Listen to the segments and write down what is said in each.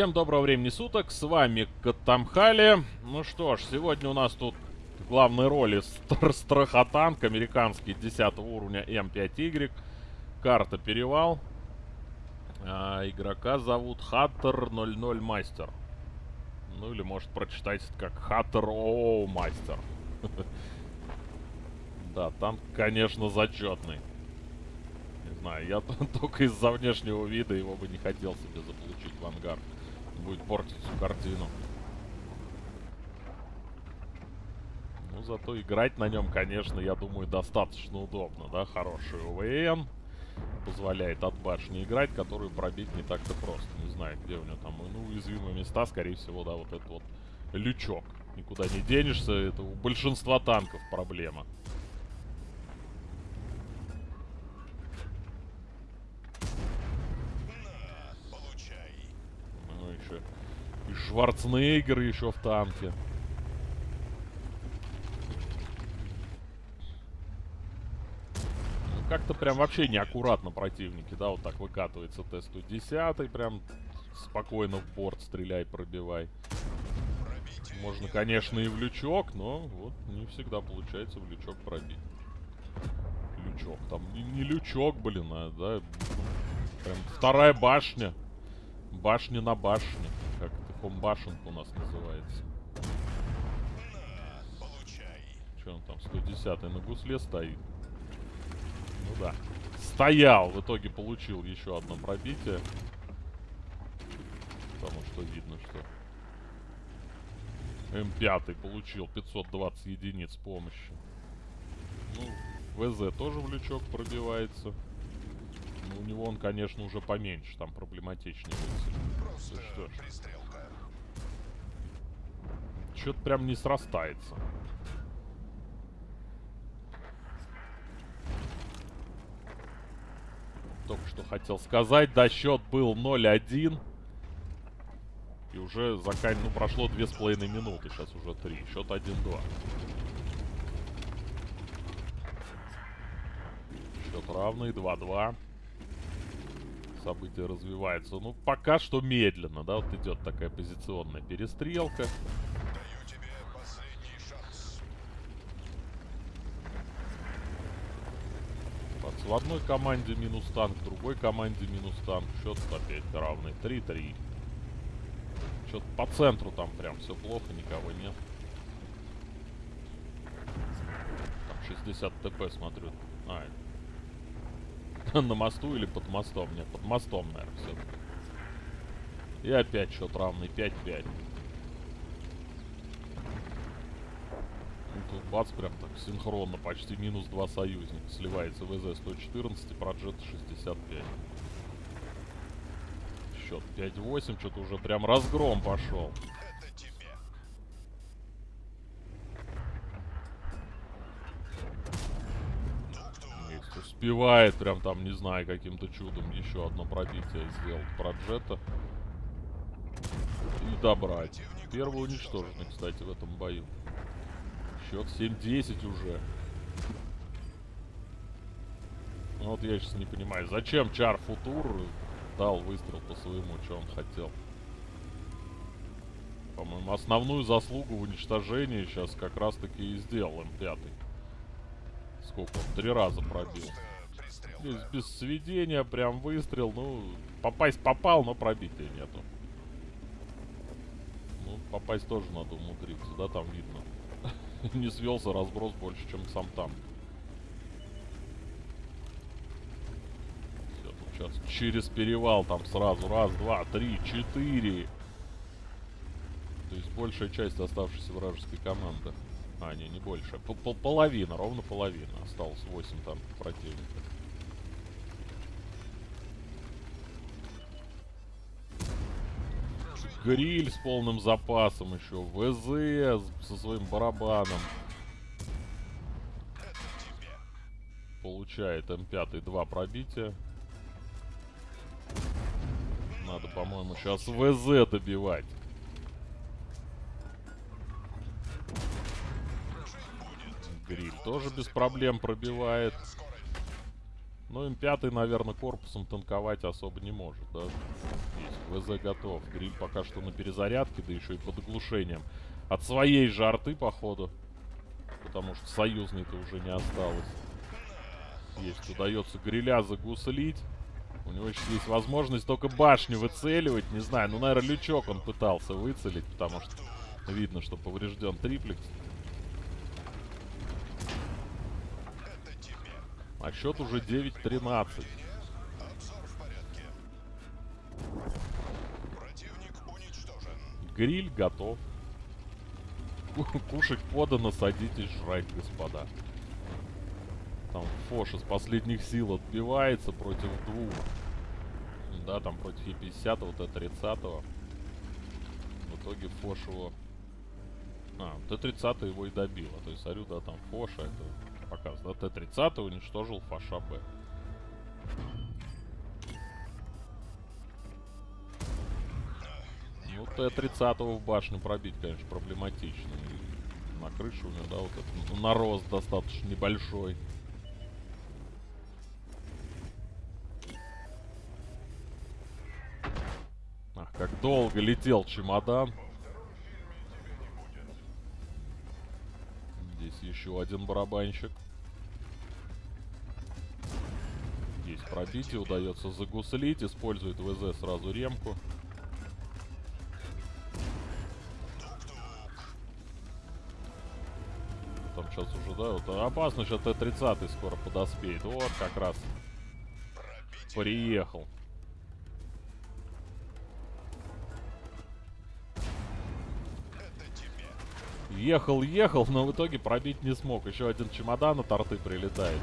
Всем доброго времени суток, с вами Катамхали. Ну что ж, сегодня у нас тут в главной роли стр страхотанк американский 10 уровня М5Y. Карта Перевал. А, игрока зовут Хаттер 00 Мастер. Ну или может прочитать как Хаттер Оу Мастер. Да, танк, конечно, зачетный. Не знаю, я только из-за внешнего вида его бы не хотел себе заполучить в ангар. Будет портить картину. Ну, зато играть на нем, конечно, я думаю, достаточно удобно, да? Хороший ОВН. Позволяет от башни играть, которую пробить не так-то просто. Не знаю, где у него там, ну, уязвимые места, скорее всего, да, вот этот вот лючок. Никуда не денешься, это у большинства танков проблема. И Шварценеггер еще в танке. Ну, как-то прям вообще неаккуратно противники, да, вот так выкатывается Т-110, прям спокойно в борт стреляй, пробивай. Можно, конечно, и в лючок, но вот не всегда получается в лючок пробить. Лючок, там не, не лючок, блин, а, да, прям вторая башня. Башня на башне. Комбашенка у нас называется. Что он там, 110 на гусле стоит? Ну да. Стоял, в итоге получил еще одно пробитие. Потому что видно, что М5 получил 520 единиц помощи. Ну, ВЗ тоже в лючок пробивается. Ну, у него он, конечно, уже поменьше, там проблематичнее Просто что Что-то прям не срастается. Только что хотел сказать, да, счет был 0-1. И уже закан... ну, прошло две с половиной минуты, сейчас уже три. Счет 1-2. Счет равный, 2-2 события развиваются. Ну, пока что медленно, да, вот идет такая позиционная перестрелка. В одной команде минус танк, в другой команде минус танк. Счет опять равный. 3-3. Что-то по центру там прям все плохо, никого нет. Там 60 ТП смотрю. А, На мосту или под мостом? Нет, под мостом, наверное, все-таки. И опять счет равный 5-5. Ну, тут бац, прям так синхронно, почти минус 2 союзника. Сливается ВЗ-114 и Проджет 65. Счет 5-8, что-то уже прям разгром пошел. успевает прям там, не знаю, каким-то чудом еще одно пробитие сделать проджета. И добрать. Первый уничтоженный, кстати, в этом бою. Счет 7-10 уже. Ну вот я сейчас не понимаю, зачем Чар Футур дал выстрел по своему, что он хотел. По-моему, основную заслугу в уничтожении сейчас как раз-таки и сделал М5. Сколько он? Три раза пробил. Здесь без сведения, прям выстрел. Ну, попасть попал, но пробития нету. Ну, попасть тоже надо умудриться, да, там видно. Не свелся разброс больше, чем сам там. Все, тут сейчас через перевал там сразу. Раз, два, три, четыре. То есть большая часть оставшейся вражеской команды. А, не, не больше. П -п Половина, ровно половина. Осталось 8 там противников. Гриль с полным запасом еще. ВЗ со своим барабаном. Получает М5 два пробития. Надо, по-моему, сейчас ВЗ добивать. Гриль тоже без проблем пробивает. Ну, М5, наверное, корпусом танковать особо не может, да? Есть, ВЗ готов. Гриль пока что на перезарядке, да еще и под оглушением. От своей же арты, походу. Потому что союзной-то уже не осталось. Есть, удается гриля загуслить. У него сейчас есть возможность только башню выцеливать. Не знаю, ну, наверное, лючок он пытался выцелить, потому что видно, что поврежден триплекс. А счет уже 9-13. Гриль готов. Кушать подано, садитесь жрать, господа. Там Фош из последних сил отбивается против двух. Да, там против Е50, вот Т-30. В итоге Фош его... А, Т-30 его и добило. То есть, смотрю, да, там Фоша, это показывает. Да, Т-30 уничтожил Фаша Б. Ну, Т-30 в башню пробить, конечно, проблематично. И на крышу у него, да, вот этот нарост достаточно небольшой. Ах, как долго летел чемодан. Еще один барабанщик. Есть пробитие, удается загуслить, использует ВЗ сразу ремку. Там сейчас уже, да, вот опасно, сейчас Т-30 скоро подоспеет. Вот как раз приехал. Ехал, ехал, но в итоге пробить не смог. Еще один чемодан от арты прилетает.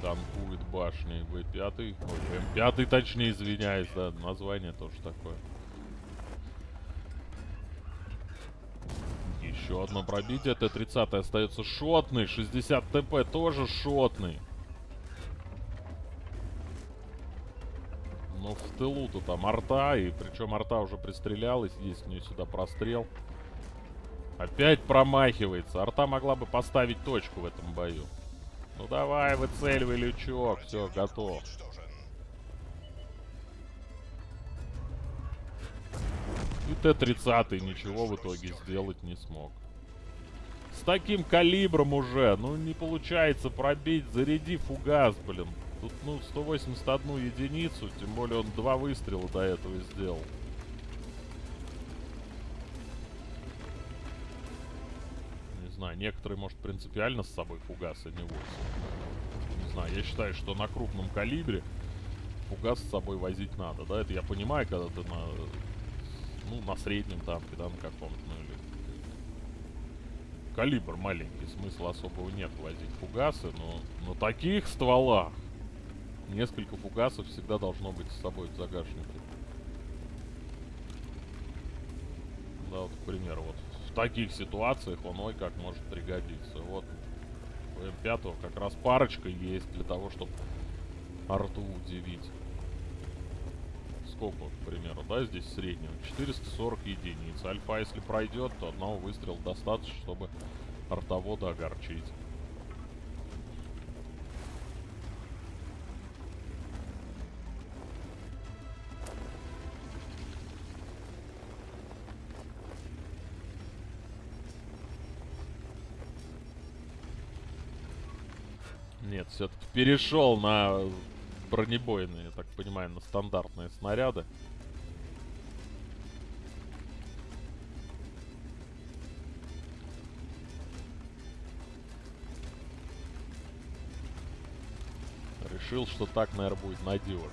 Танкует башни В5. Ой, М5 точнее, извиняюсь, да. Название тоже такое. Еще одно пробитие. Т-30 остается шотный. 60 ТП тоже шотный. Но в тылу-то там арта, и причем арта уже пристрелялась, есть у нее сюда прострел. Опять промахивается. Арта могла бы поставить точку в этом бою. Ну давай, выцеливай лючок. Все, готов. И Т-30 ничего в итоге сделать не смог. С таким калибром уже, ну не получается пробить. Заряди фугас, блин. Тут, ну, 181 единицу, тем более он два выстрела до этого сделал. Не знаю, некоторые, может, принципиально с собой фугасы не возят. Не знаю, я считаю, что на крупном калибре фугас с собой возить надо, да? Это я понимаю, когда ты на, ну, на среднем танке, да, на каком-то, ну, или калибр маленький, смысла особого нет возить фугасы, но на таких стволах Несколько фугасов всегда должно быть с собой в загашнике. Да, вот, к примеру, вот в таких ситуациях он ой как может пригодиться. Вот у М5 как раз парочка есть для того, чтобы арту удивить. Сколько, к примеру, да, здесь среднего? 440 единиц. Альфа, если пройдет, то одного выстрела достаточно, чтобы артовода огорчить. Нет, все-таки перешел на бронебойные, я так понимаю, на стандартные снаряды. Решил, что так, наверное, будет надежно.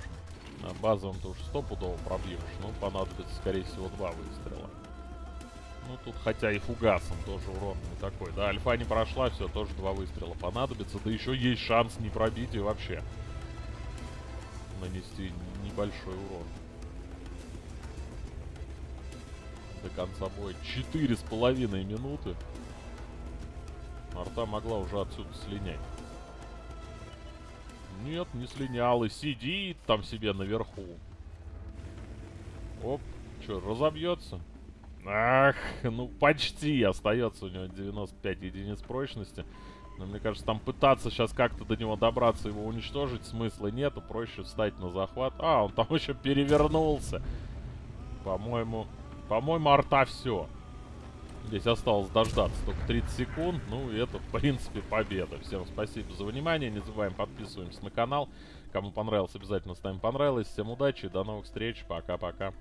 На базовом ты уж стопудово пробьешь, но понадобится, скорее всего, два выстрела. Ну, тут хотя и фугасом тоже урон не такой. Да, альфа не прошла, все, тоже два выстрела понадобится. Да еще есть шанс не пробить и вообще нанести небольшой урон. До конца боя. Четыре с половиной минуты. Арта могла уже отсюда слинять. Нет, не слинял. И сидит там себе наверху. Оп. Что, разобьется? Ах, ну почти. Остается у него 95 единиц прочности. Но мне кажется, там пытаться сейчас как-то до него добраться, его уничтожить смысла нету. Проще встать на захват. А, он там еще перевернулся. По-моему, по-моему, арта все. Здесь осталось дождаться только 30 секунд. Ну, и это, в принципе, победа. Всем спасибо за внимание. Не забываем подписываемся на канал. Кому понравилось, обязательно ставим понравилось. Всем удачи, до новых встреч. Пока-пока.